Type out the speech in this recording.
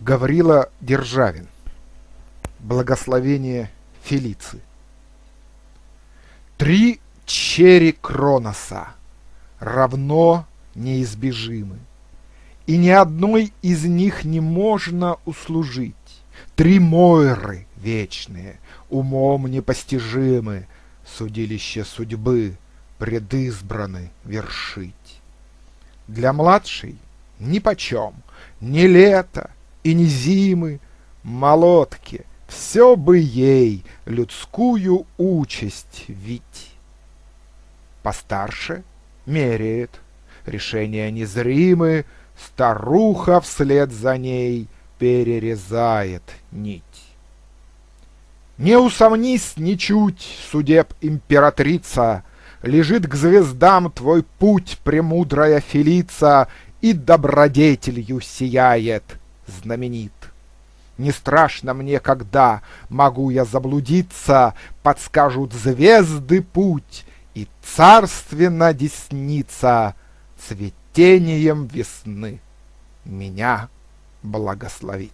Гаврила Державин. Благословение Фелицы. Три черри Кроноса равно неизбежимы, и ни одной из них не можно услужить. Три Мойры вечные, умом непостижимы, судилище судьбы предизбраны вершить. Для младшей нипочем, ни лето и ни зимы, молотки, все бы ей людскую участь вить. Постарше меряет, решения незримы, старуха вслед за ней перерезает нить. Не усомнись ничуть, судеб императрица, Лежит к звездам твой путь, премудрая Фелица, И добродетелью сияет, знаменит. Не страшно мне, когда могу я заблудиться, Подскажут звезды путь, и царственно десница Цветением весны меня благословит.